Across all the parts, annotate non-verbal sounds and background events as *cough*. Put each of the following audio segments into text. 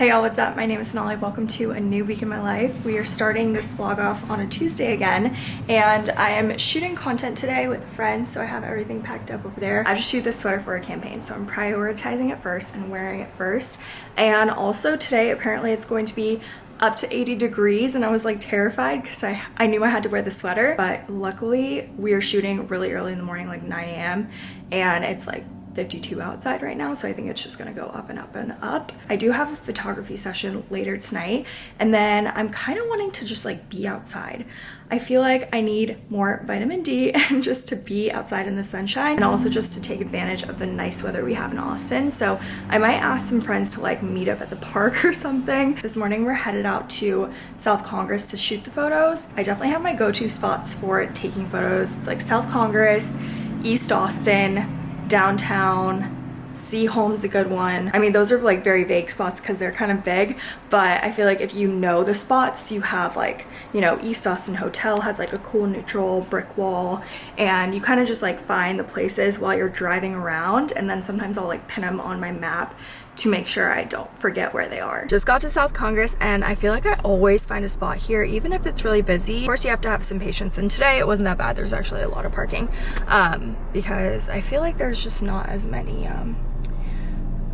Hey y'all, what's up? My name is Sonali. Welcome to a new week in my life. We are starting this vlog off on a Tuesday again, and I am shooting content today with friends, so I have everything packed up over there. I just shoot this sweater for a campaign, so I'm prioritizing it first and wearing it first. And also today, apparently it's going to be up to 80 degrees and I was like terrified because I, I knew I had to wear the sweater but luckily we are shooting really early in the morning like 9 a.m and it's like 52 outside right now so I think it's just gonna go up and up and up. I do have a photography session later tonight and then I'm kind of wanting to just like be outside. I feel like I need more vitamin D *laughs* and just to be outside in the sunshine and also just to take advantage of the nice weather we have in Austin. So I might ask some friends to like meet up at the park *laughs* or something. This morning we're headed out to South Congress to shoot the photos. I definitely have my go-to spots for taking photos. It's like South Congress, East Austin, downtown, Seaholm's a good one. I mean, those are like very vague spots because they're kind of big, but I feel like if you know the spots, you have like, you know, East Austin Hotel has like a cool neutral brick wall and you kind of just like find the places while you're driving around and then sometimes I'll like pin them on my map to make sure I don't forget where they are. Just got to South Congress and I feel like I always find a spot here even if it's really busy. Of course you have to have some patience and today it wasn't that bad. There's actually a lot of parking um, because I feel like there's just not as many um,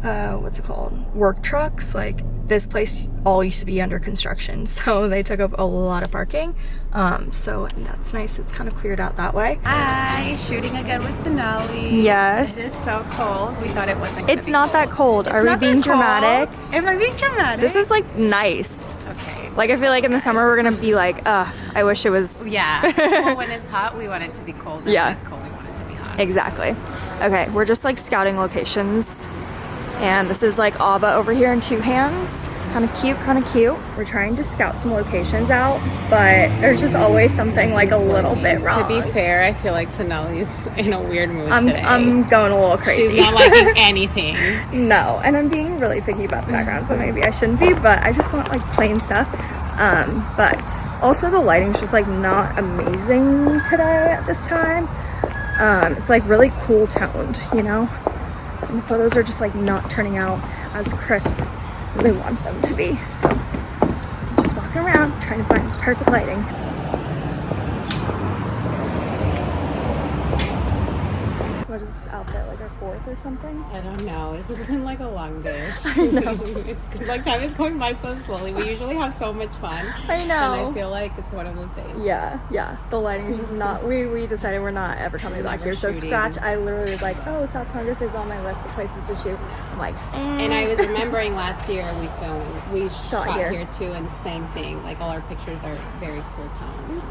uh, what's it called? Work trucks. Like this place all used to be under construction. *laughs* So they took up a lot of parking. Um, so that's nice. It's kind of cleared out that way. Hi, shooting again with Sonali. Yes. It is so cold. We thought it wasn't It's not that cold. It's Are we being dramatic? Am I being dramatic? This is like nice. Okay. Like I feel like in the summer we're gonna be like, uh, I wish it was. Yeah. *laughs* well, when it's hot, we want it to be cold. And Yeah. When it's cold, we want it to be hot. Exactly. Okay, we're just like scouting locations. And this is like Ava over here in two hands. Kind of cute, kind of cute. We're trying to scout some locations out, but there's just always something like a little bit wrong. To be fair, I feel like Sonali's in a weird mood I'm, today. I'm going a little crazy. She's not liking *laughs* anything. no, and I'm being really picky about the background, so maybe I shouldn't be, but I just want like plain stuff. Um, but also the lighting's just like not amazing today at this time. Um, it's like really cool toned, you know? And the photos are just like not turning out as crisp as I want them to be. So I'm just walking around trying to find perfect lighting. What is this outfit, like our fourth or something? I don't know. This has been like a long *laughs* day. I know. *laughs* it's like time is going by so slowly. We usually have so much fun. I know And. I feel like it's one of those days. Yeah, yeah. The lighting is just *laughs* not. We we decided we're not ever coming back here. So scratch. I literally was like, oh, South Congress is on my list of places to shoot. I'm like, eh. And I was remembering last year we filmed, we shot, here. here. too, and same thing. Like all our pictures are very cool tone.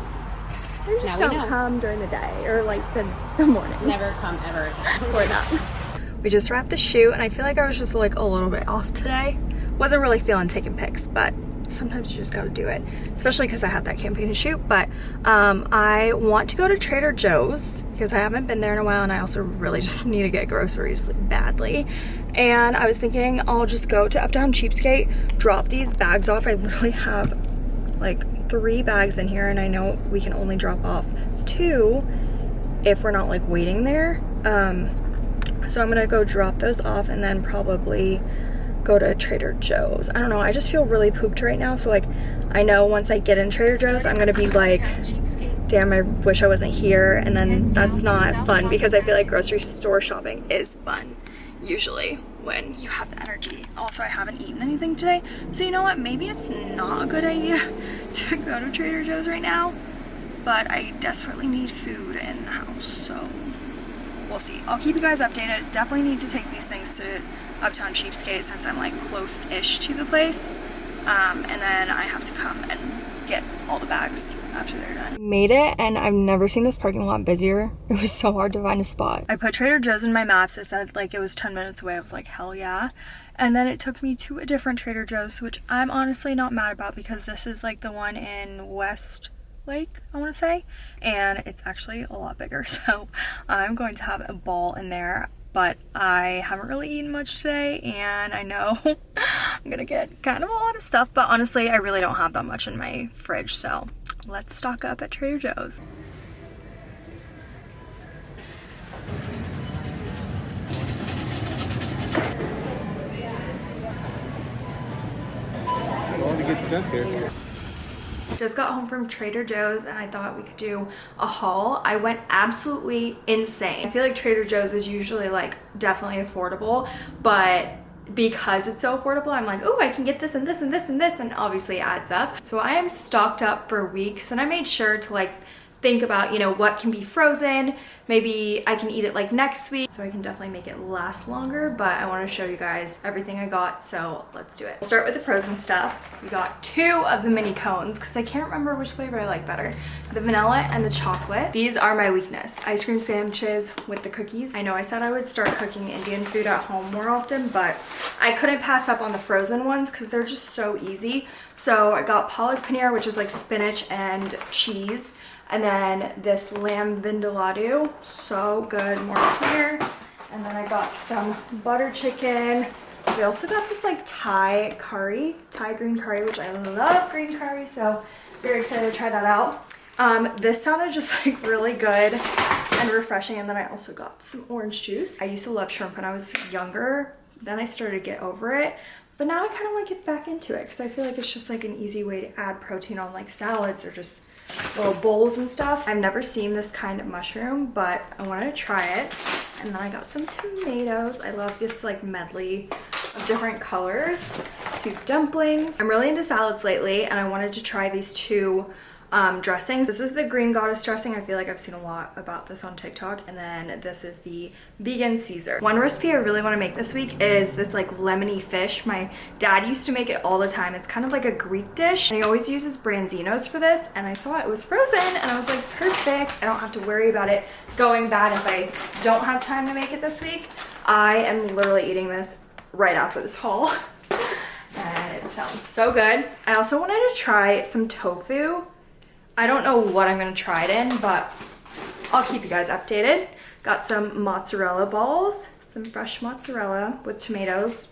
They just now don't come during the day or like the the morning. Never come ever again. *laughs* Or not. We just wrapped the shoot, and I feel like I was just like a little bit off today. Wasn't really feeling taking pics, but sometimes you just got to do it, especially because I had that campaign to shoot. But um, I want to go to Trader Joe's because I haven't been there in a while, and I also really *laughs* just need to get groceries badly. And I was thinking I'll just go to Uptown Cheapskate, drop these bags off. I literally have like three bags in here, and I know we can only drop off two if we're not like waiting there. Um, so I'm gonna go drop those off and then probably go to Trader Joe's. I don't know, I just feel really pooped right now. So like, I know once I get in Trader Joe's, I'm gonna be like, damn, I wish I wasn't here. And then that's not fun because I feel like grocery store shopping is fun usually when you have the energy. Also, I haven't eaten anything today. So you know what, maybe it's not a good idea *laughs* to go to Trader Joe's right now, but I desperately need food in the house, so we'll see. I'll keep you guys updated. Definitely need to take these things to Uptown Cheapskate since I'm like close-ish to the place. Um, and then I have to come and get all the bags after they're done. Made it and I've never seen this parking lot busier. *laughs* It was so hard to find a spot. I put Trader Joe's in my maps. It said like it was 10 minutes away. I was like, hell yeah. And then it took me to a different Trader Joe's, which I'm honestly not mad about because this is like the one in West Lake, I want to say, and it's actually a lot bigger. *laughs* So I'm going to have a ball in there. But I haven't really eaten much today, and I know *laughs* I'm gonna get kind of a lot of stuff. But honestly, I really don't have that much in my fridge, so let's stock up at Trader Joe's. here. Just got home from Trader Joe's and I thought we could do a haul. I went absolutely insane. I feel like Trader Joe's is usually like definitely affordable, but because it's so affordable, I'm like, oh, I can get this and this and this and this, and obviously adds up. So I am stocked up for weeks and I made sure to like think about, you know, what can be frozen. Maybe I can eat it like next week so I can definitely make it last longer, but I want to show you guys everything I got, so let's do it. We'll start with the frozen stuff. We got two of the mini cones because I can't remember which flavor I like better. The vanilla and the chocolate. These are my weakness. Ice cream sandwiches with the cookies. I know I said I would start cooking Indian food at home more often, but I couldn't pass up on the frozen ones because they're just so easy. So I got palak paneer, which is like spinach and cheese and then this lamb vindaloo, so good, more here. And then I got some butter chicken. We also got this like Thai curry, Thai green curry, which I love green curry, so very excited to try that out. Um, this sounded just *laughs* like really good and refreshing. And then I also got some orange juice. I used to love shrimp when I was younger. Then I started to get over it. But now I kind of want to get back into it because I feel like it's just like an easy way to add protein on like salads or just little bowls and stuff. I've never seen this kind of mushroom, but I wanted to try it. And then I got some tomatoes. I love this like medley of different colors. Soup dumplings. I'm really into salads lately and I wanted to try these two um, dressings. This is the green goddess dressing. I feel like I've seen a lot about this on TikTok. And then this is the vegan Caesar. One recipe I really want to make this week is this like lemony fish. My dad used to make it all the time. It's kind of like a Greek dish. And he always uses branzinos for this. And I saw it was frozen and I was like, perfect. I don't have to worry about it going bad if I don't have time to make it this week. I am literally eating this right after this haul. *laughs* and it sounds so good. I also wanted to try some tofu I don't know what I'm going to try it in, but I'll keep you guys updated. Got some mozzarella balls, some fresh mozzarella with tomatoes,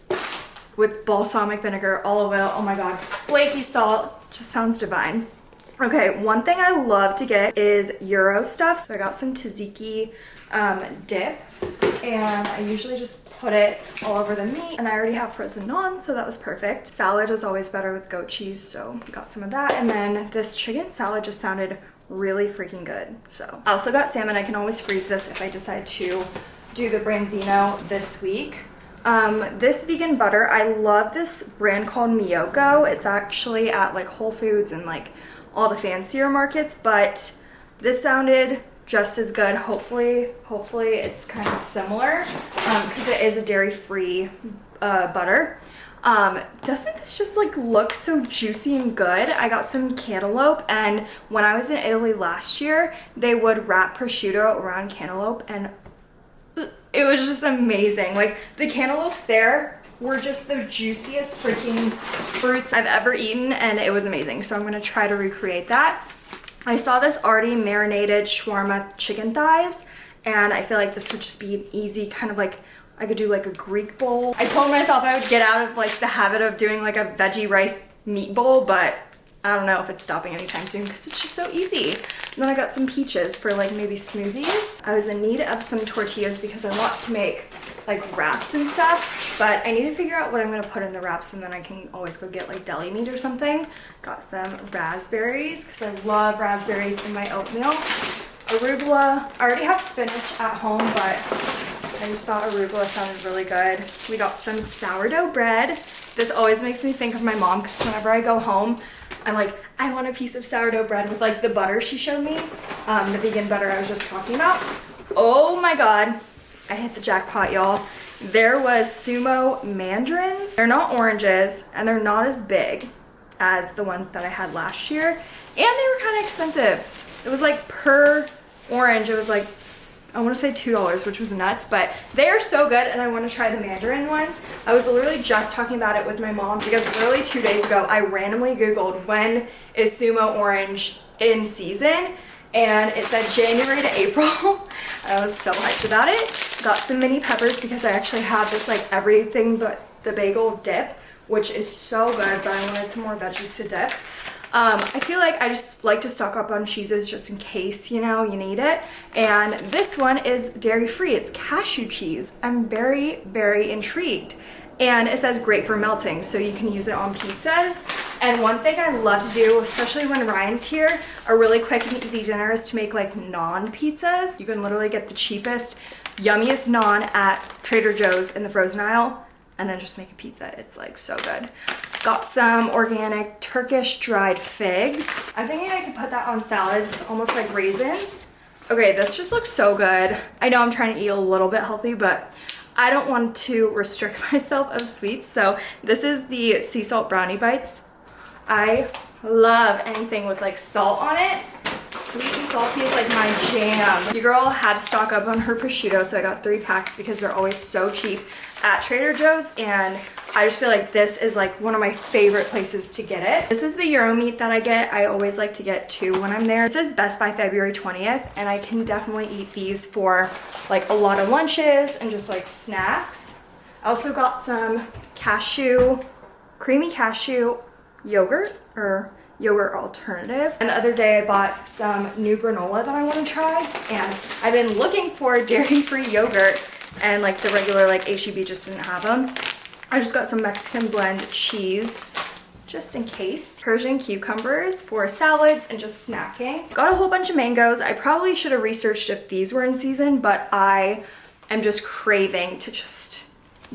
with balsamic vinegar, olive oil. Oh my god, flaky salt. Just sounds divine. Okay, one thing I love to get is gyro stuff. So I got some tzatziki um, dip and I usually just put it all over the meat and I already have frozen naan so that was perfect. Salad is always better with goat cheese so got some of that and then this chicken salad just sounded really freaking good so. I also got salmon. I can always freeze this if I decide to do the branzino this week. Um, this vegan butter, I love this brand called Miyoko. It's actually at like Whole Foods and like all the fancier markets, but this sounded just as good. Hopefully, hopefully it's kind of similar because um, it is a dairy-free uh, butter. Um, doesn't this just like look so juicy and good? I got some cantaloupe and when I was in Italy last year, they would wrap prosciutto around cantaloupe and it was just amazing. Like the cantaloupes there were just the juiciest freaking fruits I've ever eaten and it was amazing. So I'm gonna try to recreate that. I saw this already marinated shawarma chicken thighs and I feel like this would just be an easy kind of like I could do like a Greek bowl. I told myself I would get out of like the habit of doing like a veggie rice meat bowl, but I don't know if it's stopping anytime soon because it's just so easy. And then I got some peaches for like maybe smoothies. I was in need of some tortillas because I want to make like wraps and stuff, but I need to figure out what I'm gonna put in the wraps and then I can always go get like deli meat or something. Got some raspberries because I love raspberries in my oatmeal. Arugula. I already have spinach at home, but I just thought arugula sounded really good. We got some sourdough bread. This always makes me think of my mom because whenever I go home, I'm like, I want a piece of sourdough bread with like the butter she showed me, um, the vegan butter I was just talking about. Oh my God, I hit the jackpot, y'all. There was sumo mandarins. They're not oranges and they're not as big as the ones that I had last year. And they were kind of expensive. It was like per orange, it was like I want to say $2, which was nuts, but they are so good and I want to try the mandarin ones. I was literally just talking about it with my mom because literally two days ago, I randomly Googled when is Sumo Orange in season and it said January to April. *laughs* I was so hyped about it. Got some mini peppers because I actually have this like everything but the bagel dip, which is so good, but I wanted some more veggies to dip. Um, I feel like I just like to stock up on cheeses just in case, you know, you need it. And this one is dairy-free. It's cashew cheese. I'm very, very intrigued. And it says great for melting, so you can use it on pizzas. And one thing I love to do, especially when Ryan's here, a really quick and easy dinner is to make like naan pizzas. You can literally get the cheapest, yummiest naan at Trader Joe's in the frozen aisle and then just make a pizza. It's like so good. Got some organic Turkish dried figs. I'm thinking I could put that on salads, almost like raisins. Okay, this just looks so good. I know I'm trying to eat a little bit healthy, but I don't want to restrict *laughs* myself of sweets. So this is the sea salt brownie bites. I love anything with like salt on it. Sweet and salty is like my jam. Your girl had to stock up on her prosciutto, so I got three packs because they're always so cheap at Trader Joe's and I just feel like this is like one of my favorite places to get it. This is the gyro meat that I get. I always like to get two when I'm there. This is Best By February 20th and I can definitely eat these for like a lot of lunches and just like snacks. I also got some cashew, creamy cashew yogurt or yogurt alternative. And the other day I bought some new granola that I want to try and I've been looking for dairy-free yogurt and like the regular like HEB just didn't have them. I just got some Mexican blend cheese just in case. Persian cucumbers for salads and just snacking. Got a whole bunch of mangoes. I probably should have researched if these were in season, but I am just craving to just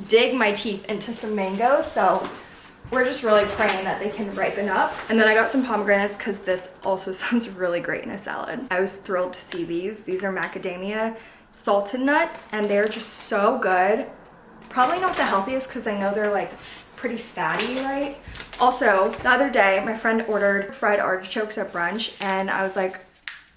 dig my teeth into some mangoes. So we're just really praying that they can ripen up. And then I got some pomegranates because this also *laughs* sounds really great in a salad. I was thrilled to see these. These are macadamia salted nuts and they're just so good. Probably not the healthiest because I know they're like pretty fatty, right? Also, the other day, my friend ordered fried artichokes at brunch and I was like,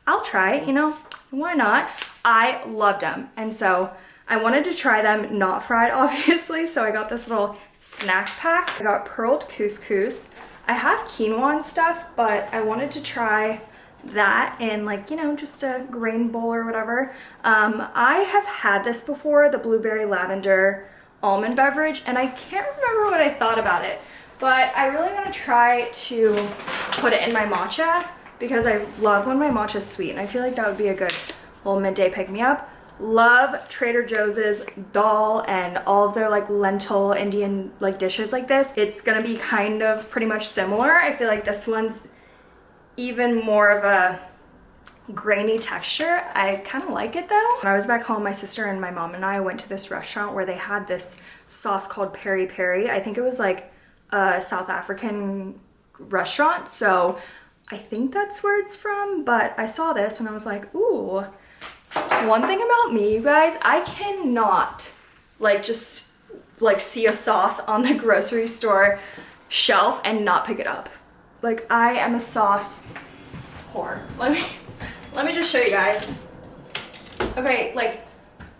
I'll try it, you know, why not? I loved them. And so I wanted to try them not fried, *laughs* obviously. So I got this little snack pack. I got pearled couscous. I have quinoa and stuff, but I wanted to try that in like, you know, just a grain bowl or whatever. Um, I have had this before, the blueberry lavender almond beverage, and I can't remember what I thought about it, but I really want to try to put it in my matcha because I love when my matcha is sweet, and I feel like that would be a good little midday pick-me-up. Love Trader Joe's dal and all of their like lentil Indian like dishes like this. It's gonna be kind of pretty much similar. I feel like this one's even more of a grainy texture. I kind of like it though. When I was back home, my sister and my mom and I went to this restaurant where they had this sauce called peri peri. I think it was like a South African restaurant. So I think that's where it's from, but I saw this and I was like, ooh. One thing about me, you guys, I cannot like just like see a sauce on the *laughs* grocery store shelf and not pick it up. Like I am a sauce whore. Let me *laughs* let me just show you guys. Okay, like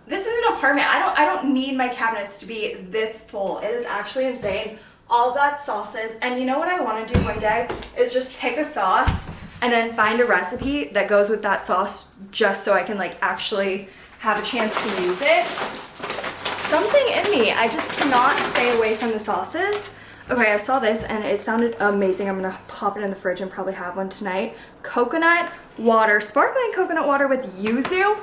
this is an apartment. I don't I don't need my cabinets to be this full. It is actually insane. All that sauces. And you know what I want to do one day is just pick a sauce and then find a recipe that goes with that sauce just so I can like actually have a chance to use it. Something in me, I just cannot stay away from the sauces. Okay, I saw this and it sounded amazing. I'm gonna pop it in the fridge and probably have one tonight. Coconut water, sparkling coconut water with yuzu.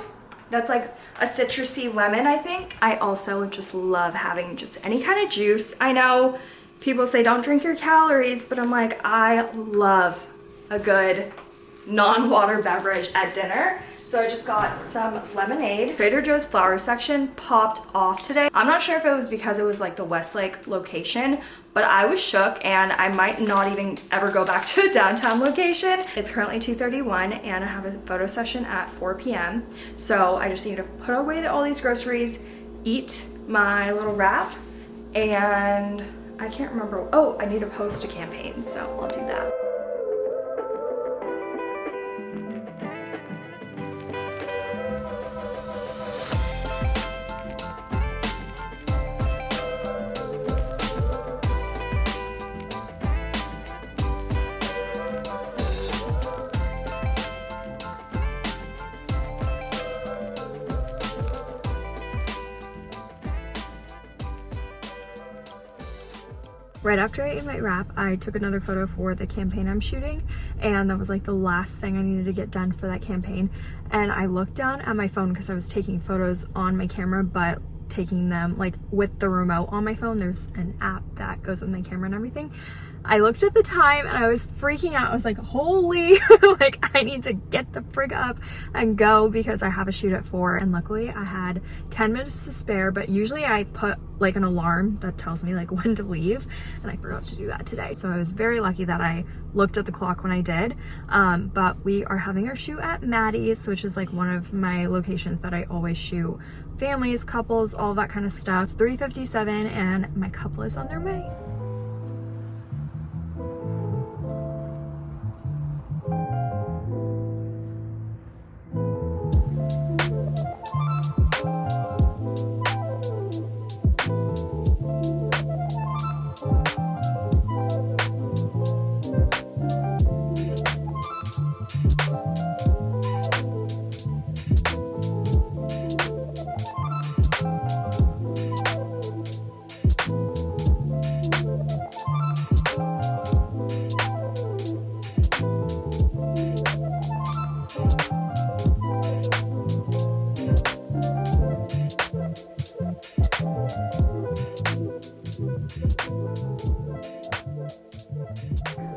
That's like a citrusy lemon, I think. I also just love having just any kind of juice. I know people say don't drink your calories, but I'm like, I love a good non-water beverage at dinner. So I just got some lemonade. Trader Joe's flower section popped off today. I'm not sure if it was because it was like the Westlake location, but I was shook and I might not even ever go back *laughs* to the downtown location. It's currently 2.31 and I have a photo session at 4 p.m. So I just need to put away all these groceries, eat my little wrap, and I can't remember. Oh, I need to post a campaign, so I'll do that. Right after I ate my wrap, I took another photo for the campaign I'm shooting and that was like the last thing I needed to get done for that campaign. And I looked down at my phone because I was taking photos on my camera, but taking them like with the remote on my phone. There's an app that goes with my camera and everything. I looked at the time and I was freaking out. I was like, holy, *laughs* like I need to get the frig up and go because I have a shoot at four. And luckily I had 10 minutes to spare, but usually I put like an alarm that tells me like *laughs* when to leave. And I forgot to do that today. So I was very lucky that I looked at the clock when I did. Um, but we are having our shoot at Maddie's, which is like one of my locations that I always shoot families, couples, all that kind of stuff. It's 357 and my couple is on their way.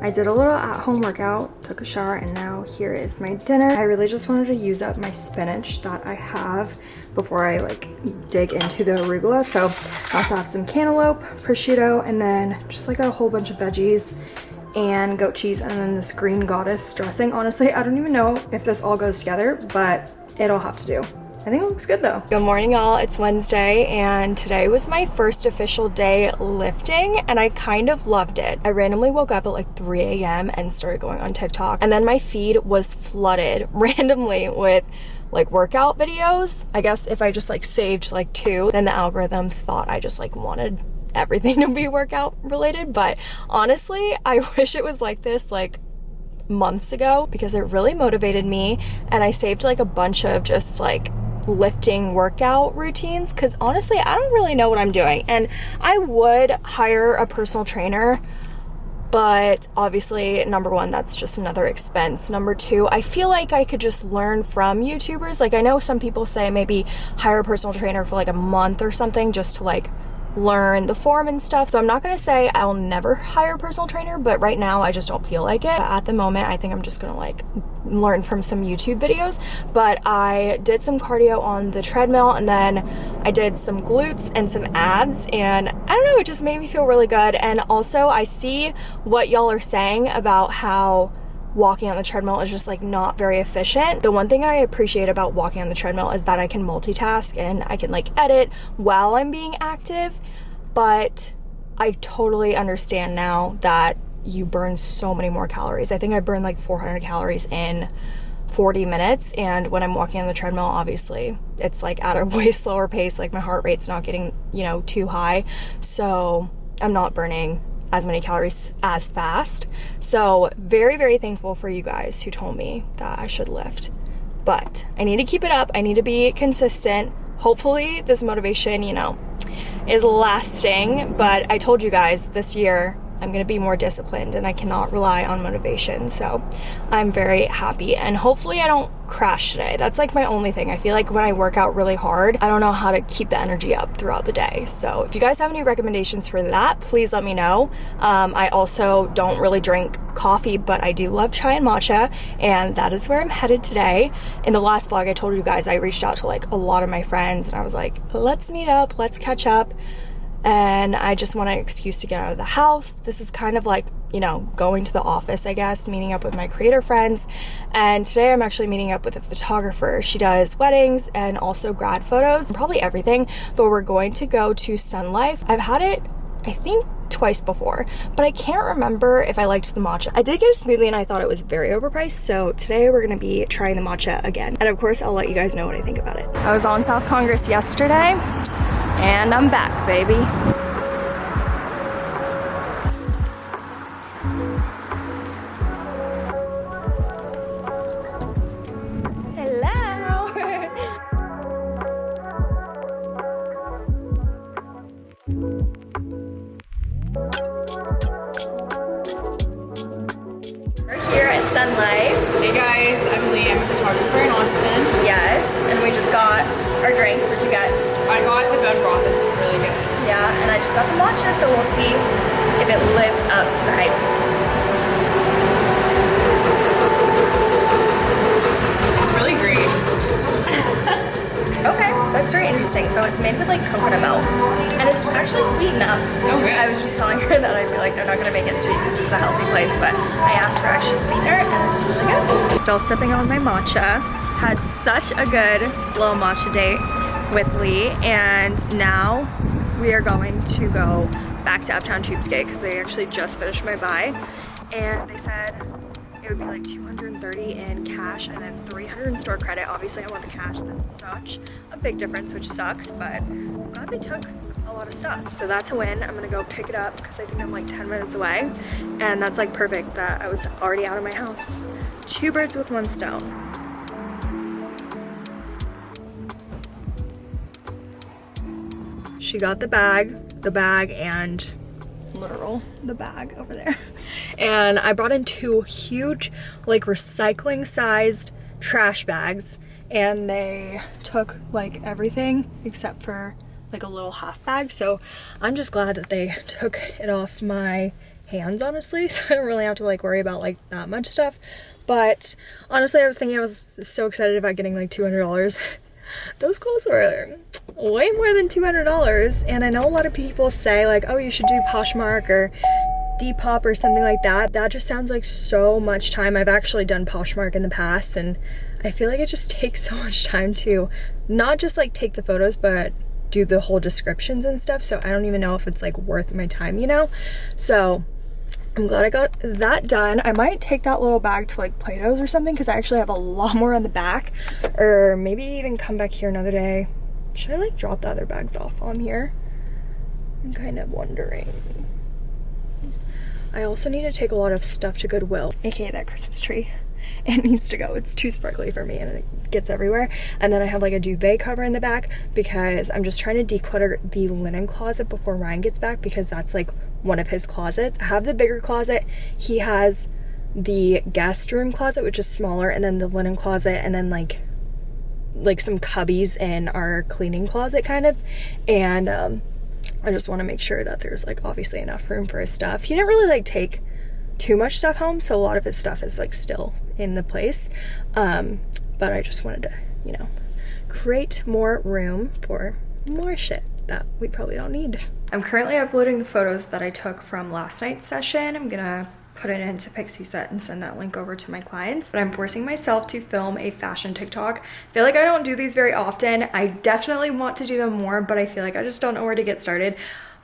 I did a little at-home workout, took a shower, and now here is my dinner. I really just wanted to use up my spinach that I have before I like dig into the arugula. So I also have some cantaloupe, prosciutto, and then just like a whole bunch of veggies and goat cheese and then this green goddess dressing. Honestly, I don't even know if this all goes together, but it'll have to do. I think it looks good though. Good morning y'all, it's Wednesday and today was my first official day lifting and I kind of loved it. I randomly woke up at like 3 a.m. and started going on TikTok and then my feed was flooded *laughs* randomly with like workout videos. I guess if I just like saved like two, then the algorithm thought I just like wanted everything *laughs* to be workout related. But honestly, I *laughs* wish it was like this like months ago because it really motivated me and I saved like a bunch of just like lifting workout routines because honestly, I don't really know what I'm doing. And I would hire a personal trainer, but obviously, number one, that's just another expense. Number two, I feel like I could just learn from YouTubers. Like, I know some people say maybe hire a personal trainer for like a month or something just to like learn the form and stuff. So I'm not gonna say I'll never hire a personal trainer, but right now I just don't feel like it. At the moment, I think I'm just gonna like learn from some YouTube videos. But I did some cardio on the treadmill and then I did some glutes and some abs and I don't know, it just made me feel really good. And also I see what y'all are saying about how walking on the treadmill is just like not very efficient. The one thing I appreciate about walking on the treadmill is that I can multitask and I can like edit while I'm being active, but I totally understand now that you burn so many more calories. I think I burned like 400 calories in 40 minutes and when I'm walking on the treadmill obviously it's like at a *laughs* way slower pace like my heart rate's not getting you know too high so I'm not burning as many calories as fast. So very, very thankful for you guys who told me that I should lift. But I need to keep it up. I need to be consistent. Hopefully this motivation, you know, is lasting. But I told you guys this year I'm going to be more disciplined and I cannot rely on motivation. So I'm very happy and hopefully I don't crash today. That's like my only thing. I feel like when I work out really hard, I don't know how to keep the energy up throughout the day. So if you guys have any recommendations for that, please let me know. Um, I also don't really drink coffee, but I do love chai and matcha and that is where I'm headed today. In the last vlog, I told you guys I reached out to like a lot of my friends and I was like, let's meet up, let's catch up and I just want an excuse to get out of the house. This is kind of like, you know, going to the office, I guess, meeting up with my creator friends. And today I'm actually meeting up with a photographer. She does weddings and also grad photos, probably everything, but we're going to go to Sun Life. I've had it, I think, twice before, but I can't remember if I liked the matcha. I did get a smoothie and I thought it was very overpriced, so today we're gonna be trying the matcha again. And of course, I'll let you guys know what I think about it. I was on South Congress yesterday and I'm back, baby. Such a good little matcha date with Lee, and now we are going to go back to Uptown Cheapskate because they actually just finished my buy, and they said it would be like 230 in cash and then 300 in store credit. Obviously I want the cash, that's such a big difference, which sucks, but I'm glad they took a lot of stuff. So that's a win. I'm gonna go pick it up because I think I'm like 10 minutes away. And that's like perfect that I was already out of my house. Two birds with one stone. She got the bag, the bag and literal. the bag over there. *laughs* And I brought in two huge like recycling sized trash bags and they took like everything except for like a little half bag. So I'm just glad that they took it off my hands honestly *laughs* so I don't really have to like worry about like that much stuff. But honestly I was thinking I was so excited about getting like $200 those clothes were way more than $200 and I know a lot of people say like oh you should do Poshmark or Depop or something like that. That just sounds like so much time. I've actually done Poshmark in the past and I feel like it just *laughs* takes so much time to not just like take the photos but do the whole descriptions and stuff so I don't even know if it's like worth my time you know? So I'm glad I got that done. I might take that little bag to like Plato's or something because I actually have a lot more on the back. Or maybe even come back here another day. Should I like drop the other bags off on here? I'm kind of wondering. I also need to take a lot of stuff to Goodwill, aka that Christmas tree. *laughs* It needs to go. It's too sparkly for me and it gets everywhere. And then I have like a duvet cover in the back because I'm just trying to declutter the linen closet before Ryan gets back because that's like one of his closets. I have the bigger closet. He has the guest room closet, which is smaller, and then the linen closet, and then like like some cubbies in our cleaning closet kind of. And um I just want to make sure that there's like obviously enough room for his stuff. He didn't really like take too much stuff home, so a lot of his stuff is like still in the place. Um, but I just wanted to, you know, create more room for more shit that we probably don't need. I'm currently uploading the photos that I took from last night's session. I'm gonna put it into Pixieset and send that link over to my clients. But I'm forcing myself to film a fashion TikTok. I feel like I don't do these very often. I definitely want to do them more, but I feel like I just don't know where to get started.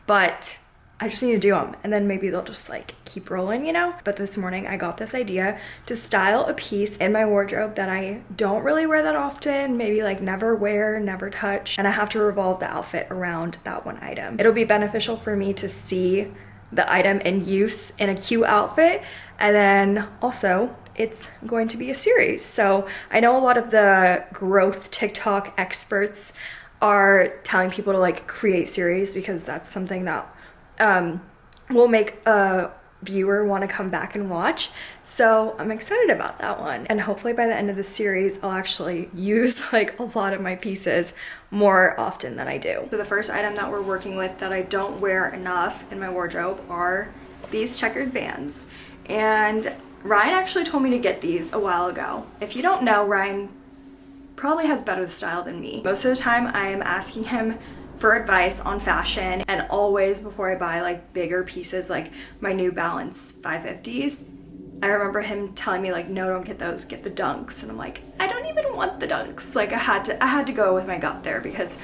But I just need to do them and then maybe they'll just like keep rolling, you know? But this morning I got this idea to style a piece in my wardrobe that I don't really wear that often, maybe like never wear, never touch, and I have to revolve the outfit around that one item. It'll be beneficial for me to see the item in use in a cute outfit and then also it's going to be a series. So I know a lot of the growth TikTok experts are telling people to like create series because that's something that um, will make a viewer want to come back and watch. So I'm excited about that one. And hopefully by the end of the series, I'll actually *laughs* use like a lot of my pieces more often than I do. So the first item that we're working with that I don't wear enough in my wardrobe are these checkered Vans. And Ryan actually told me to get these a while ago. If you don't know, Ryan probably has better style than me. Most of the time I am asking him for advice on fashion and always before I buy like bigger pieces like my New Balance 550s I remember him telling me like no don't get those get the dunks. And I'm like I don't even want the dunks. Like I had to I had to go with my gut there because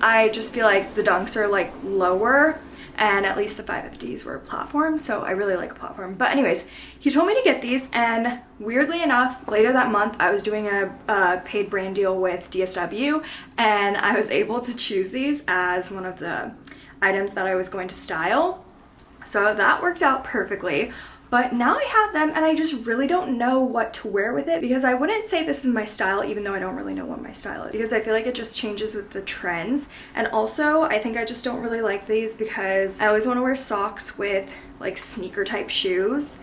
I just feel like the dunks are like lower and at least the 550s were platform so I really like platform. But anyways he told me to get these and weirdly enough later that month I was doing a, a paid brand deal with DSW and I was able to choose these as one of the items that I was going to style. So that worked out perfectly but now I have them and I just really don't know what to wear with it because I wouldn't say this is my style even though I don't really know what my style is because I feel like it just changes with the trends and also I think I just don't really like these because I always want to wear socks with like sneaker type shoes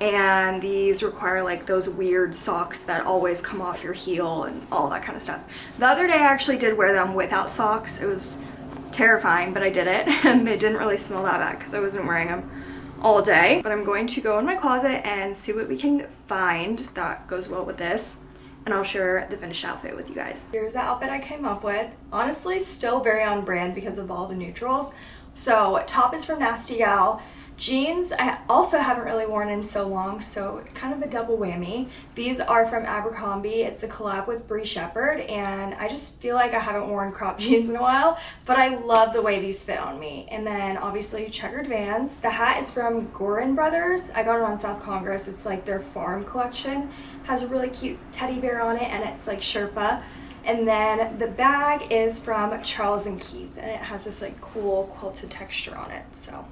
and these require like those weird socks that always come off your heel and all that kind of stuff. The other day I actually did wear them without socks. It was terrifying, but I did it. *laughs* And they didn't really smell that bad because I wasn't wearing them all day. But I'm going to go in my closet and see what we can find that goes well with this. And I'll share the finished outfit with you guys. Here's the outfit I came up with. Honestly, still very on brand because of all the neutrals. So top is from Nasty Gal. Jeans I also haven't really worn in so long, so it's kind of a double whammy. These are from Abercrombie. It's the collab with Bree Shepherd, and I just feel like I haven't worn crop *laughs* jeans in a while, but I love the way these fit on me. And then obviously checkered Vans. The hat is from Gorin Brothers. I got it on South Congress. It's like their farm collection. Has a really cute teddy bear on it, and it's like Sherpa. And then the bag is from Charles and Keith, and it has this like cool quilted texture on it, so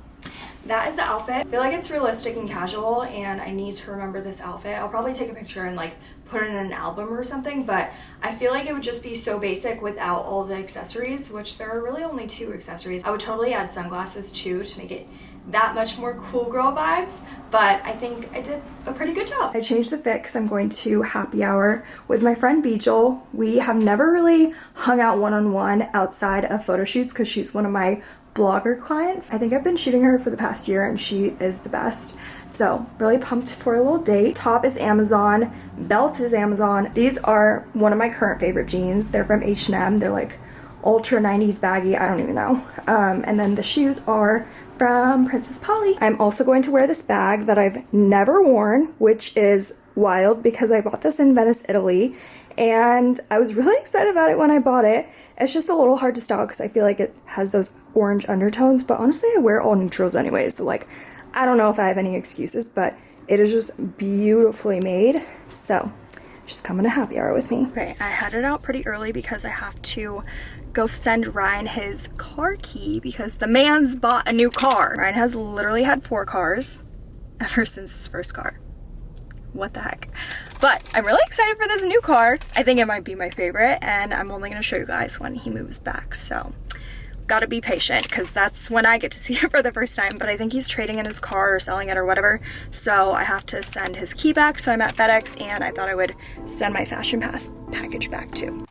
that is the outfit. I feel like it's realistic and casual and I need to remember this outfit. I'll probably take a picture and like put it in an album or something, but I feel like it would just be so basic without all the accessories, which there are really only two accessories. I would totally add sunglasses too to make it that much more cool girl vibes, but I think I did a pretty good job. I changed the fit because I'm going to happy hour with my friend Beejel. We have never really hung out one-on-one -on -one outside of photo shoots because she's one of my blogger clients. I think I've been shooting her for the past year and she is the best. So really pumped for a little date. Top is Amazon, belt is Amazon. These are one of my current favorite jeans. They're from H&M. They're like ultra 90s baggy, I don't even know. Um, and then the shoes are from Princess Polly. I'm also going to wear this bag that I've never worn, which is wild because I bought this in Venice, Italy and I was really excited about it when I bought it. It's just a little hard to style because I feel like it has those orange undertones, but honestly I wear all neutrals anyway, so like I don't know if I have any excuses, but it is just beautifully made. So just come in a happy hour with me. Okay, I headed out pretty early because I have to go send Ryan his car key because the man's bought a new car. Ryan has literally had four cars *laughs* ever since his first car what the heck. But I'm really excited for this new car. I think it might be my favorite and I'm only gonna show you guys when he moves back. So gotta be patient because that's when I get to see *laughs* it for the first time. But I think he's trading in his car or selling it or whatever. So I have to send his key back. So I'm at FedEx and I thought I would send my Fashion Pass package back too.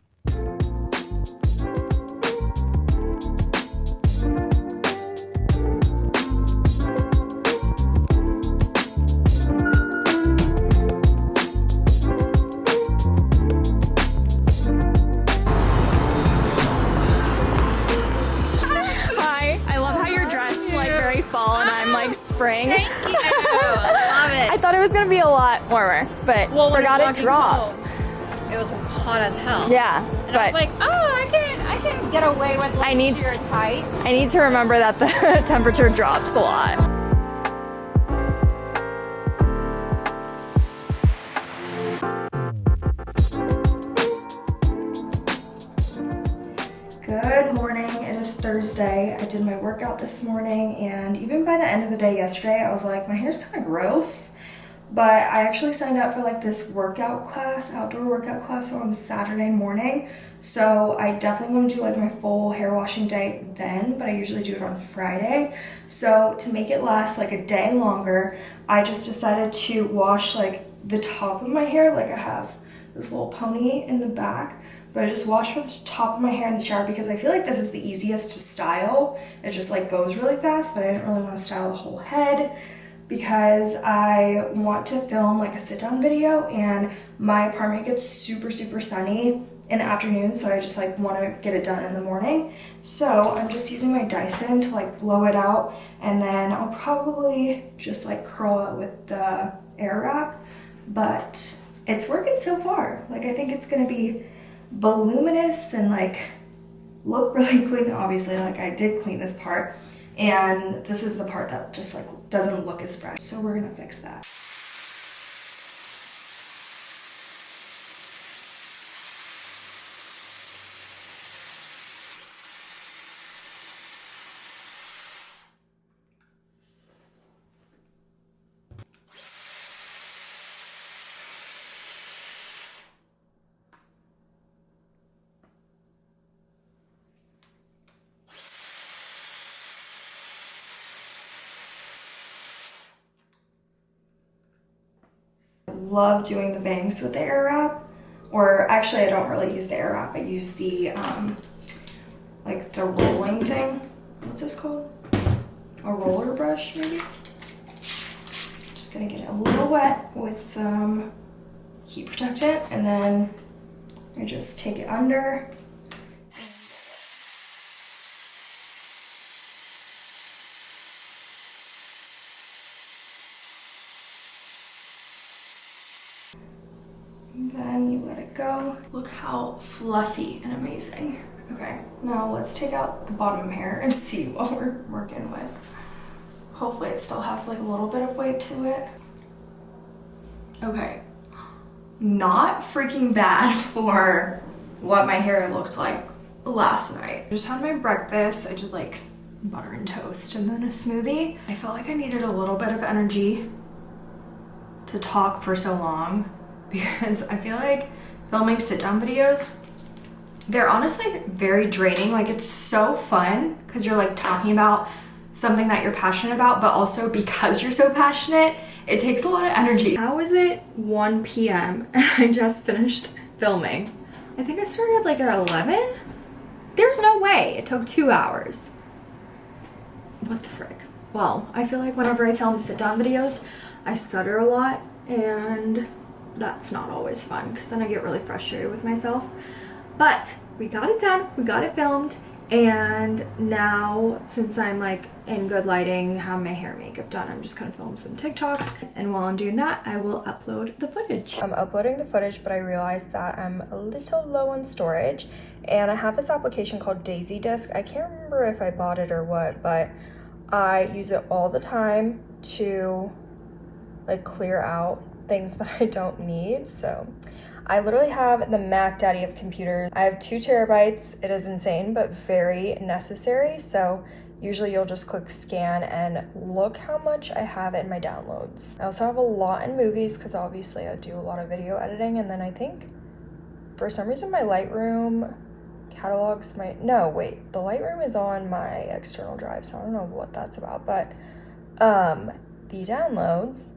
Warmer, but well, forgot it drops. Home, it was hot as hell. Yeah, and I was like, oh, I can, I can get away with like I need, tights. I need to remember that the *laughs* temperature drops a lot. Good morning, it is Thursday. I did my workout this morning and even by the end of the day yesterday, I was like, my hair's kind of gross. But I actually signed up for like this workout class, outdoor workout class on Saturday morning. So I definitely want to do like my full hair washing day then, but I usually do it on Friday. So to make it last like a day longer, I just decided to wash like the top of my hair like I have this little pony in the back but I just wash the top of my hair in the shower because I feel like this is the easiest to style. It just like goes really fast, but I didn't really want to style the whole head because I want to film like a sit down video and my apartment gets super, super sunny in the afternoon. So I just like want to get it done in the morning. So I'm just using my Dyson to like blow it out and then I'll probably just like curl it with the Airwrap, but it's working so far. Like I think it's going to be voluminous and like look *laughs* really clean. Obviously, like I did clean this part and this is the part that just like doesn't look as fresh. So we're gonna fix that. Love doing the bangs with the Airwrap Or actually, I don't really use the Airwrap. I use the um, like the rolling thing. What's this called? A roller brush, maybe? Just gonna get it a little wet with some heat protectant and then I just take it under. Then you let it go. Look how fluffy and amazing. Okay, now let's take out the bottom hair and *laughs* see what we're working with. Hopefully it still has like a little bit of weight to it. Okay, not freaking bad *laughs* for what my hair looked like last night. I just had my breakfast. I did like butter and toast and then a smoothie. I felt like I needed a little bit of energy to talk for so long because I feel like filming sit down videos, they're honestly very draining. Like it's so fun because you're like talking about something that you're passionate about, but also *laughs* because you're so passionate, it takes a lot of energy. How is it 1 p.m. *laughs* and I just finished filming? I think I started like at 11? There's no way. It took two hours. What the frick? Well, I feel like whenever I film sit down videos, I stutter a lot and that's not always fun because then I get really frustrated with myself. But we got it done, we got it filmed, and now since I'm like in good lighting, have my hair makeup done, I'm just gonna film some TikToks. And while I'm doing that, I will upload the footage. I'm uploading the footage, but I realized that I'm a little low on storage and I have this application called DaisyDisk. I can't remember if I bought it or what, but I use it all the time to like clear out things *laughs* that I don't need. So I literally have the Mac Daddy of computers. I have two terabytes. It is insane, but very necessary. So usually you'll just click scan and look how much I have in my downloads. I also have a lot in movies because obviously I do a lot of video editing. And then I think for some reason my Lightroom catalogs my, no, wait, the Lightroom is on my external drive. So I don't know what that's about, but um, the downloads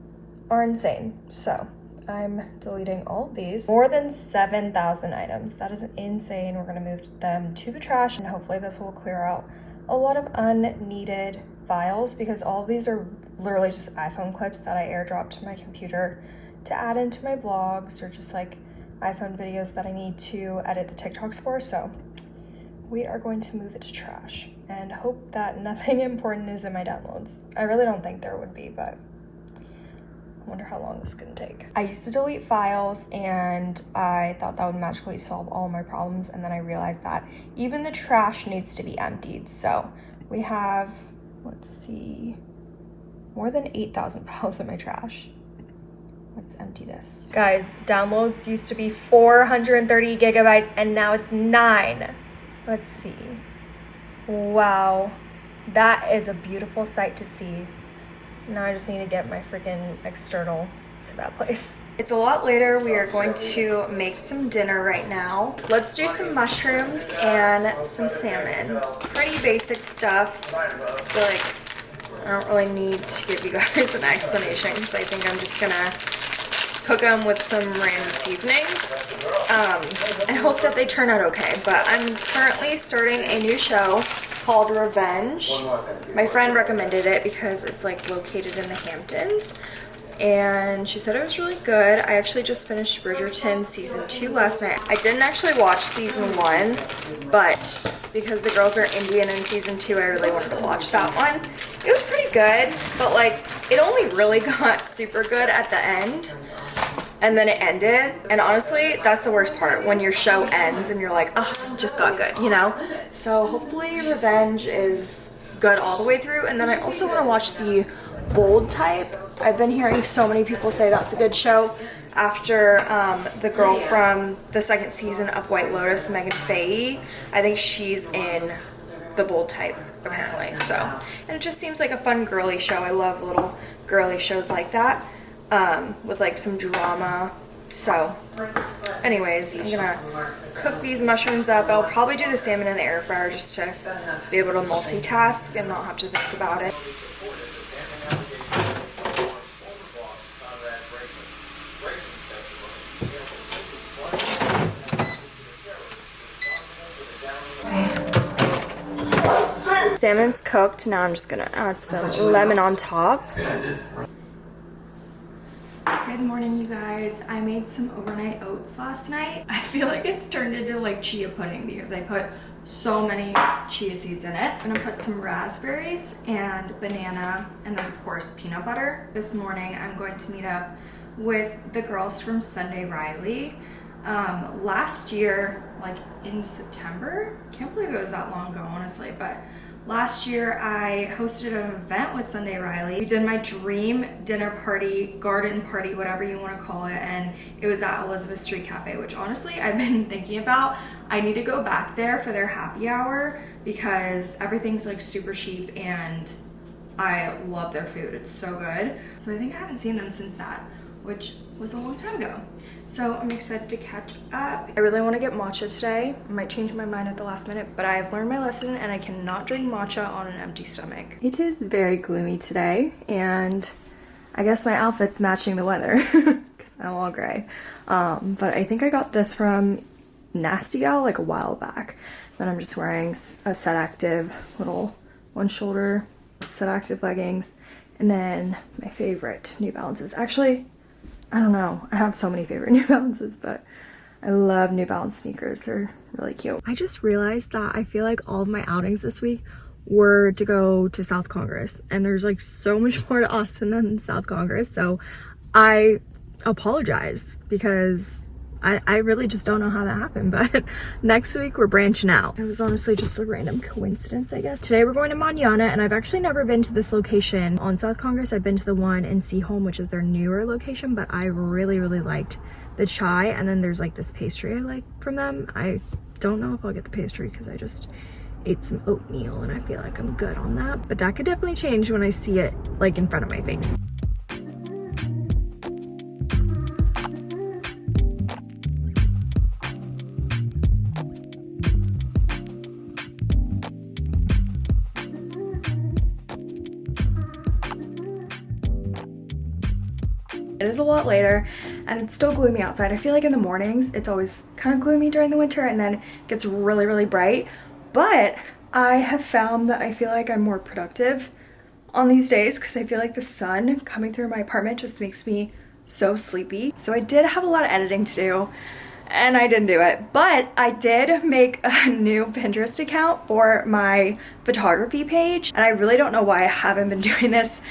are insane. So I'm deleting all of these. More than 7,000 items. That is insane. We're going to move them to the trash and hopefully this will clear out a lot of unneeded files because all of these are literally just iPhone clips that I airdropped to my computer to add into my vlogs or just like iPhone videos that I need to edit the TikToks for. So we are going to move it to trash and hope that *laughs* nothing important is in my downloads. I really don't think there would be, but wonder how long this is gonna take. I used to delete files and I thought that would magically solve all my problems and then I realized that even the trash needs to be emptied. So we have, let's see, more than 8,000 files *laughs* in my trash. Let's empty this. Guys, downloads used to be 430 gigabytes and now it's nine. Let's see. Wow, that is a beautiful sight to see. Now I just need to get my freaking external to that place. It's a lot later. We are going to make some dinner right now. Let's do some mushrooms and some salmon. Pretty basic stuff. Like I don't really need to give you guys an explanation because I think I'm just gonna cook them with some random seasonings. Um, I hope that they turn out okay, but I'm currently starting a new show called Revenge. My friend recommended it because it's like located in the Hamptons and she said it was really good. I actually just finished Bridgerton season 2 last night. I didn't actually watch season 1, but because the girls are Indian in season 2, I really wanted to watch that one. It was pretty good, but like it only really *laughs* got super good at the end and then it ended. And honestly that's the worst part. When your show ends and you're like oh just got good you know? So hopefully revenge is good all the way through. And then i also want to watch the bold type. I've been hearing so many people say that's a good show after um, the girl from the second season of white lotus Meghan Fahy i think she's in the bold type apparently so. And it just seems like a fun girly show. I love little girly shows like that um, with like some drama. So anyways, I'm gonna cook these mushrooms up. I'll probably do the salmon in the air fryer just to be able to multitask and not have to think about it. salmon's cooked. Now I'm just gonna add some lemon on top. Good morning, you guys. I made some overnight oats last night. *laughs* I feel like it's turned into like chia pudding because I put so many chia seeds in it. I'm gonna put some raspberries and banana and then of course peanut butter. This morning I'm going to meet up with the girls from Sunday Riley. Um, last year, like in September, can't believe it was that long ago honestly, but Last year, I hosted an event with Sunday Riley. We did my dream dinner party, garden party, whatever you want to call it, and it was at Elizabeth Street Cafe, which honestly *laughs* I've been thinking about. I need to go back there for their happy hour because everything's like super cheap and I love their food. It's so good. So I think I haven't seen them since that, which was a long time ago. So I'm excited to catch up. I really want to get matcha today. I might change my mind at the last minute, but I've learned my lesson and I cannot drink matcha on an empty stomach. It is very gloomy today and I guess my outfit's matching the weather *laughs* because I'm all gray. Um, but I think I got this from Nasty Gal like a while back. Then I'm just wearing a Set Active little one shoulder Set Active leggings and then my favorite New Balances. Actually, I don't know. I have so many favorite *laughs* New Balances, but I love New Balance sneakers. They're really cute. I just realized that I feel like all of my outings this week were to go to South Congress and there's like so *laughs* much more to Austin than South Congress. So I apologize because I, I really just don't know how that happened, *laughs* but next week we're branching out. It was honestly just a random coincidence, I guess. Today we're going to Manana, and I've actually never been to this location on South Congress. I've been to the one in Seaholm, which is their newer location, but I really, really liked the chai. And then there's like this pastry I like from them. I don't know if I'll get the pastry because I just ate some oatmeal and I feel like I'm good on that. But that could definitely change when I see it like in front of my face. It is a lot later and it's still gloomy outside. I feel like in the mornings it's always kind of gloomy during the winter and then it gets really, really bright. But I have found that I feel like I'm more productive on these days because I feel like the sun coming through my apartment just makes me so sleepy. So I did have a lot of editing to do and I didn't do it. But I did make a *laughs* new Pinterest account for my photography page and I really don't know why I haven't been *laughs* doing this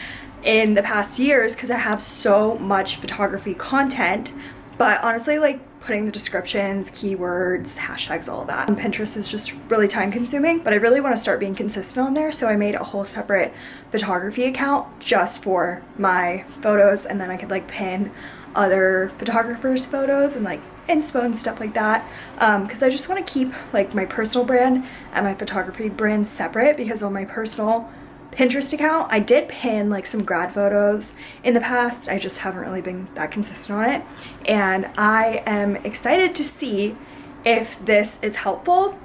in the past years because I have so much photography content. But honestly, like putting the descriptions, keywords, hashtags, all of that. And Pinterest is just really time consuming, but I really want to start being consistent on there. So I made a whole separate photography account just for my photos and then I could like pin other photographers photos and like inspo and stuff like that Um, because um, I just want to keep like my personal brand and my photography brand separate because on my personal Pinterest account. I did pin like some grad photos in the past. I just haven't really been that consistent on it. And I am excited to see if this is helpful,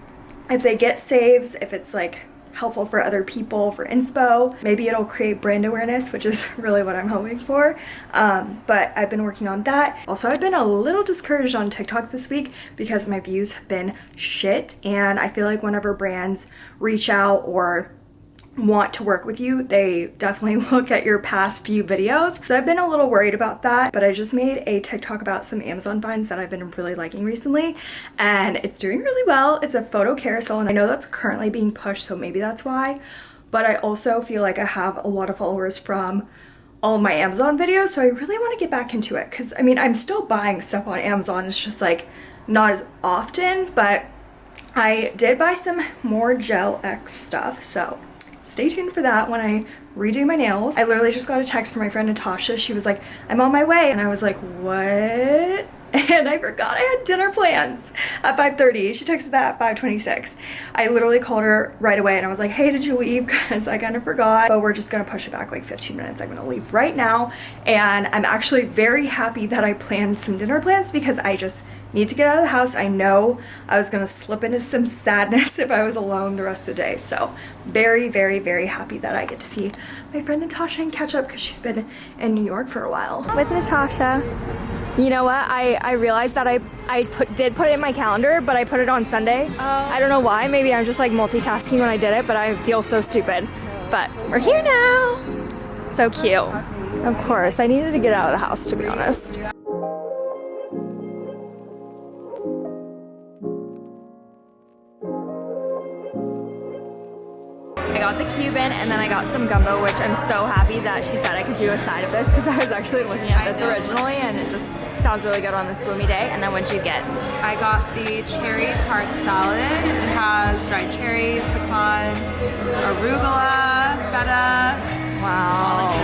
if they get saves, if it's like helpful for other people for inspo. Maybe it'll create brand awareness, which is *laughs* really what I'm hoping for. Um, but I've been working on that. Also, I've been a little discouraged on TikTok this week because my views have been shit. And I feel like whenever brands reach out or want to work with you, they definitely *laughs* look at your past few videos. So I've been a little worried about that, but I just made a TikTok about some Amazon finds that I've been really liking recently, and it's doing really well. It's a photo carousel, and I know that's currently being pushed, so maybe that's why. But I also feel like I have a lot of followers from all my Amazon videos, so I really want to get back into it, because I mean, I'm still buying stuff on Amazon, it's just like not as often, but I did buy some more Gel X stuff, so stay tuned for that when I redo my nails. I literally just got a text from my friend Natasha. She was like, I'm on my way. And I was like, what? *laughs* and I forgot I had dinner plans at 5.30. She texted that at 5.26. I literally called her right away and I was like, hey, did you leave? *laughs* Because I kind of forgot. But we're just going to push it back like 15 minutes. I'm going to leave right now. And I'm actually very happy that I planned some dinner plans because I just need to get out of the house. I know I was going to slip into some *laughs* sadness if I was alone the rest of the day. So very, very, very happy that I get to see my friend Natasha and catch up because she's been in New York for a while. With Natasha. You know what? I, I realized that I, I put, did put it in my calendar, but I put it on Sunday. Oh. I don't know why. Maybe I'm just like multitasking when I did it, but I feel so stupid. But we're here now. So cute. Of course, I needed to get out of the house to be honest. The and then I got some gumbo, which I'm so happy that she said I could do a side of this because I was actually looking at this originally and it just sounds really good on this gloomy day. And then what'd you get? I got the cherry tart salad. It has dried cherries, pecans, arugula, feta, that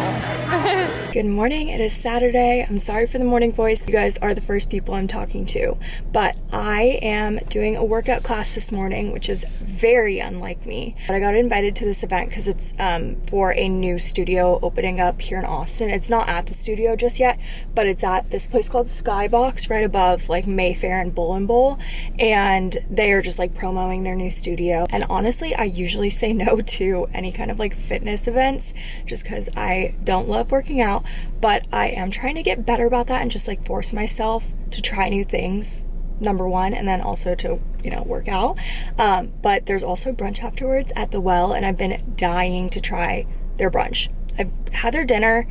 good morning. It is Saturday. I'm sorry for the morning voice. You guys are the first people I'm talking to. But I am doing a workout class this morning, which is very unlike me. But I got invited to this event because it's um, for a new studio opening up here in Austin. It's not at the studio just yet, but it's at this place called Skybox right above like Mayfair and Bull and Bowl. And they are just like promoting their new studio. And honestly, I usually say *laughs* no to any kind of like fitness events just because I don't love working out, but I am trying to get better about that and just like force myself to try new things. Number one, and then also to, you know, work out. Um, but there's also brunch afterwards at the well, and I've been dying to try their brunch. I've had their dinner,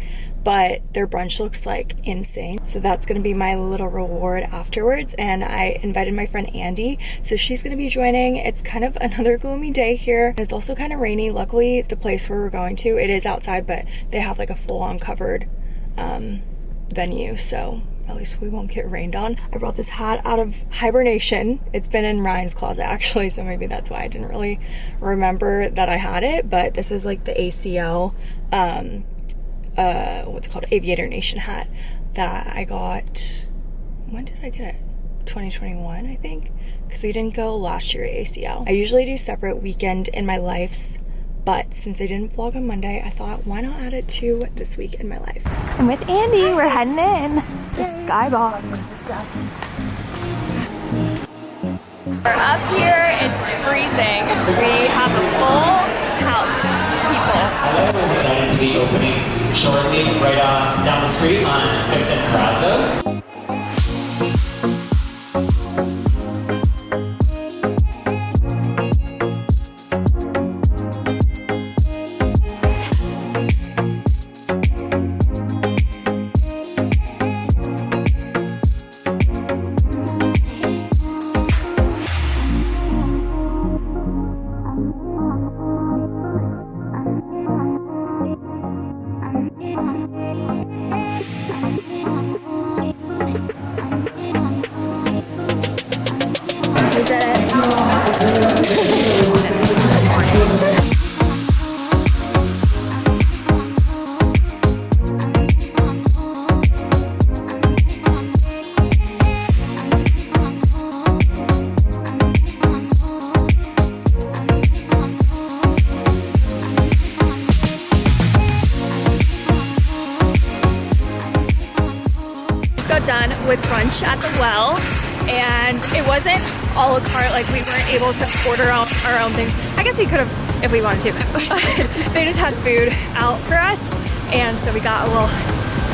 but their brunch looks like insane. So that's gonna be my little reward afterwards. And I invited my friend Andy, so she's gonna be joining. It's kind of *laughs* another gloomy day here. It's also kind of rainy. Luckily, the place where we're going to, it is outside, but they have like a full-on covered um, venue, so at least we won't get rained on. I brought this hat out of hibernation. It's been in Ryan's closet *laughs* actually, so maybe that's why I didn't really remember that I had it, but this is like the ACL, um, uh, what's it called, Aviator Nation hat that I got, when did I get it? 2021, I think, because we didn't go last year at ACL. I usually do separate weekend in my lives, but since I didn't vlog on Monday, I thought why not add it to this week in my life. I'm with Andy. We're heading in to Skybox. We're up here. It's freezing. We have a full house, people. Going to be opening shortly, right on down the street on Fifth and Brazos. We could have if we wanted to but *laughs* they just had food out for us and so we got a little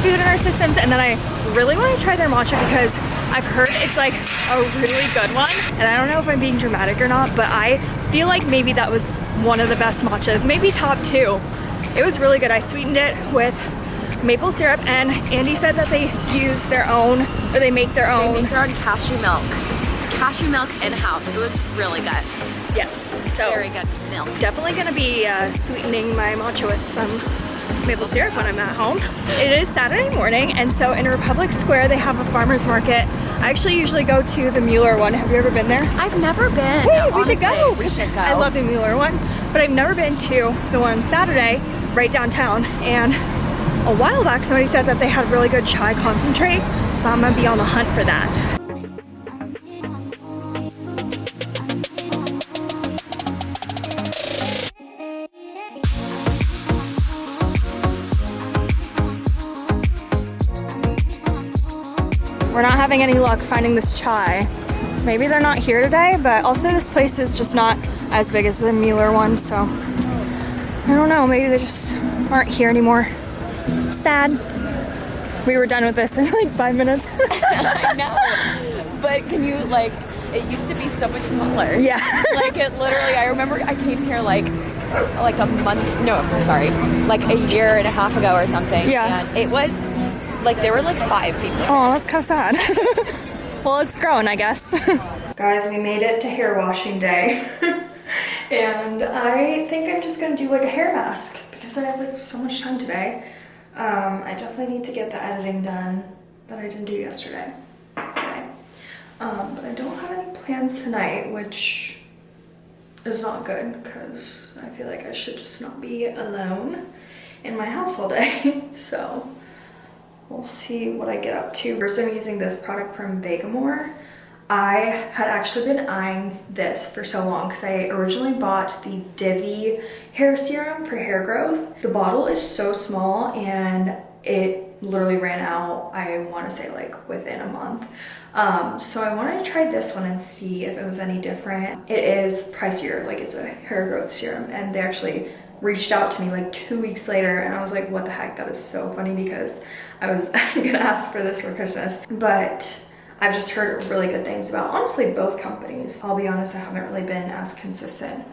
food in our systems and then i really want to try their matcha because i've heard it's like a really good one and i don't know if i'm being dramatic or not but i feel like maybe that was one of the best matchas maybe top two it was really good i sweetened it with maple syrup and Andy said that they use their own or they make their own. They make their own cashew milk. Cashew milk in-house. It was really good. Yes so Very good milk. definitely gonna be uh, sweetening my matcha with some maple syrup when I'm at home it is Saturday morning and so in Republic Square they have a farmers market I actually usually go to the Mueller one have you ever been there I've never been. Hey, we should go. We should go. I love the Mueller one, but I've never been to the one Saturday right downtown. And a while back, somebody said that they had really good chai concentrate, so I'm gonna be on the hunt for that. Having any luck finding this chai. Maybe they're not here today, but also this place is just not as big as the Mueller one, so I don't know. Maybe they just aren't here anymore. Sad. we were done with this in like five minutes. *laughs* I know. But can you like? It used to be so much smaller. yeah. *laughs* Like it literally. I remember I came here like like a month. No, sorry, like a year and a half ago or something. Yeah. And it was like there were like five people. Oh, that's kind of sad. *laughs* well, it's grown, I guess. *laughs* Guys, we made it to hair washing day. *laughs* and I think I'm just gonna do like a hair mask because I have like so much time today. Um, I definitely need to get the editing done that I didn't do yesterday. Today. Um, but I don't have any plans tonight, which is not good because I feel like I should just not be alone in my house all day. so we'll see what I get up to. First, I'm using this product from Vegamour. I had actually been eyeing this for so long because I originally bought the Divi hair serum for hair growth. The bottle is so small and it literally ran out, I want to say like within a month. Um, so I wanted to try this one and see if it was any different. It is pricier, like it's a hair growth serum and they actually reached out to me like two weeks later and I was like, what the heck? That is so funny because I was *laughs* gonna ask for this for Christmas. But I've just heard really good things about honestly both companies. I'll be honest, I haven't really been as consistent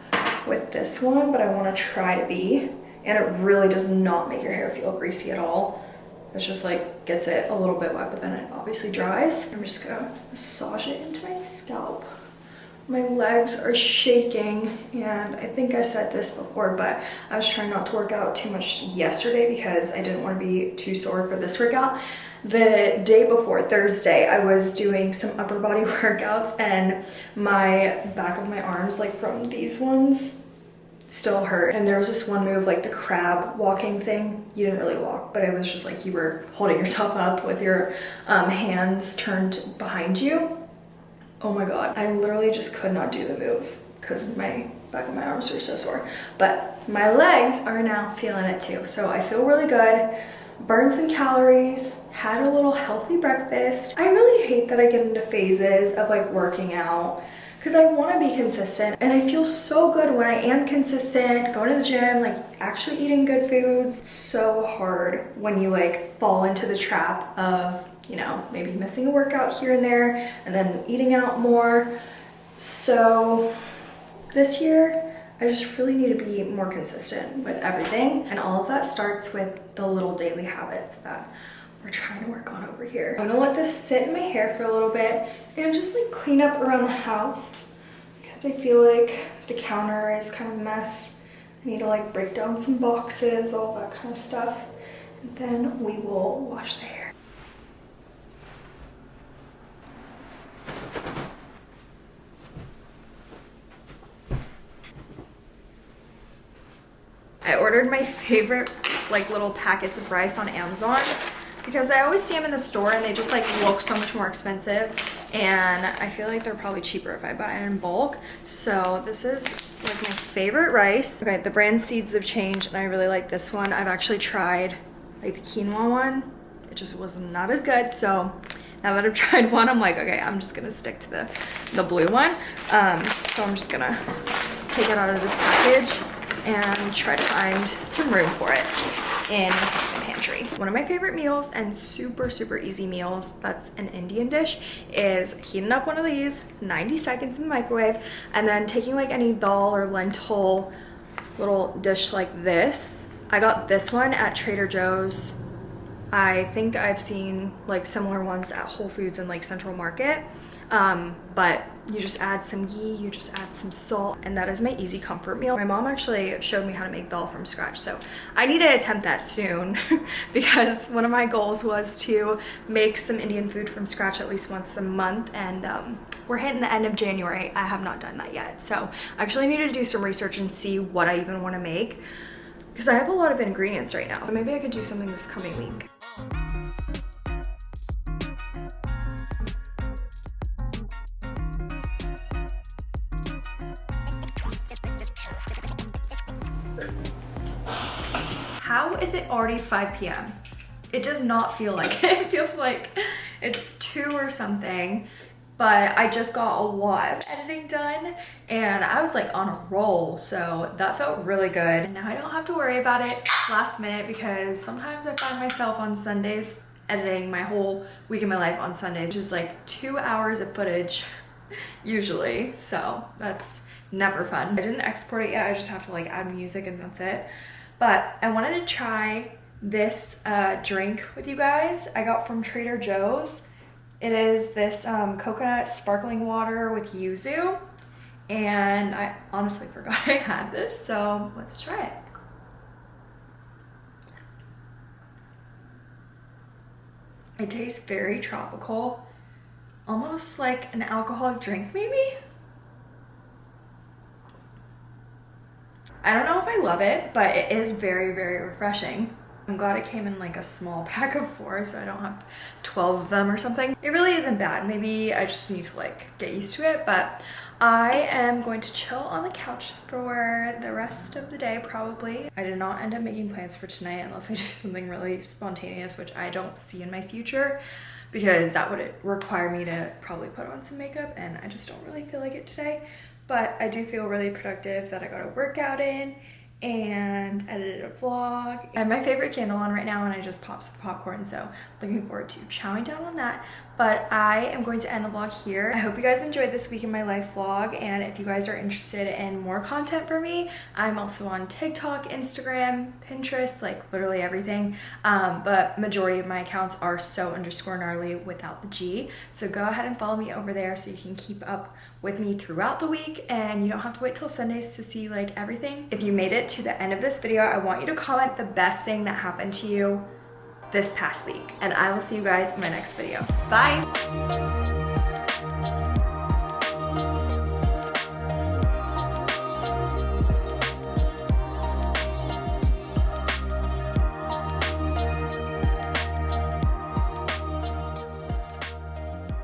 with this one, but I wanna try to be. And it really does not make your hair feel greasy at all. It's just like gets it a little bit wet, but then it obviously dries. I'm just gonna massage it into my scalp. My legs are shaking and I think I said this before, but I was trying not to work out too much yesterday because I didn't want to be too sore for this workout. The day before, Thursday, I was doing some upper body *laughs* workouts and my back of my arms, like from these ones, still hurt. And there was this one move, like the crab walking thing. You didn't really walk, but it was just like you were holding *laughs* yourself up with your um, hands turned behind you. Oh my God, I literally just could not do the move because my back of my arms were so sore. But my legs are now feeling it too. So I feel really good, burned some calories, had a little healthy breakfast. I really hate that I get into phases of like working out because I want to be consistent and I feel so good when I am consistent, going to the gym, like actually eating good foods. So hard when you like fall into the trap of, you know, maybe missing a workout here and there and then eating out more. So this year, I just really need to be more consistent with everything. And all of that starts with the little daily habits that we're trying to work on over here. I'm gonna let this sit in my hair for a little bit and just like clean up around the house because I feel like the counter is kind of a mess. I need to like break down some boxes, all that kind of stuff. And then we will wash the hair. I ordered my favorite like little packets of rice on Amazon because I always see them in the store and they just like look so much more expensive and I feel like they're probably cheaper if I buy it in bulk. So this is like my favorite rice. Okay, the brand Seeds of Change and I really like this one. I've actually tried like the quinoa one. It just was not as good. So now that I've *laughs* tried one, I'm like, okay, I'm just gonna stick to the, the blue one. Um, so I'm just gonna take it out of this package and try to find some room for it in my pantry. One of my favorite meals and super, super easy meals, that's an Indian dish, is heating up one of these, 90 seconds in the microwave, and then taking like any dal or lentil little dish like this. I got this one at Trader Joe's. I think I've seen like similar ones at Whole Foods and like Central Market. Um, but you just add some ghee, you just add some salt, and that is my easy comfort meal. My mom actually showed me how to make dal from scratch, so I need to attempt that soon *laughs* because one of my goals was to make some Indian food from scratch at least once a month, and um, we're hitting the end of January. I have not done that yet, so I actually need to do some research and see what I even want to make because I have a lot of ingredients right now. So maybe I could do something this coming week. How is it already 5 p.m.? It does not feel like *laughs* it. It feels like it's 2 or something. But I just got a lot of editing done and I was like on a roll. So that felt really good. Now I don't have to worry about it last minute because sometimes I find myself on Sundays editing my whole week of my life on Sundays, is like two hours of footage *laughs* usually. So that's never fun. I didn't export it yet. I just have to like add music and that's it. But I wanted to try this uh, drink with you guys. I got from Trader Joe's. It is this um, coconut sparkling water with yuzu. And I honestly *laughs* forgot I had this, so let's try it. It tastes very tropical, almost like an alcoholic drink maybe? I don't know I love it, but it is very, very refreshing. I'm glad it came in like a small *laughs* pack of four so I don't have 12 of them or something. It really isn't bad. Maybe I just need to like get used to it, but I am going to chill on the couch for the rest of the day probably. I did not end up making plans for tonight unless I *laughs* do something really spontaneous, which I don't see in my future because that would require me to probably put on some makeup and I just don't really feel like it today. But I do feel really productive that I got a workout in and edited a vlog. I have my favorite candle on right now and I just popped some popcorn so looking forward to chowing down on that. But I am going to end the vlog here. I hope you guys enjoyed this week in my life vlog and if you guys are interested in more content from me, I'm also on TikTok, Instagram, Pinterest, like literally everything. Um, but majority of my accounts are so underscore gnarly without the G. So go ahead and follow me over there so you can keep up with me throughout the week and you don't have to wait till Sundays to see like everything. If you made it to the end of this video, I want you to comment the best thing that happened to you this past week. And I will see you guys in my next video. Bye!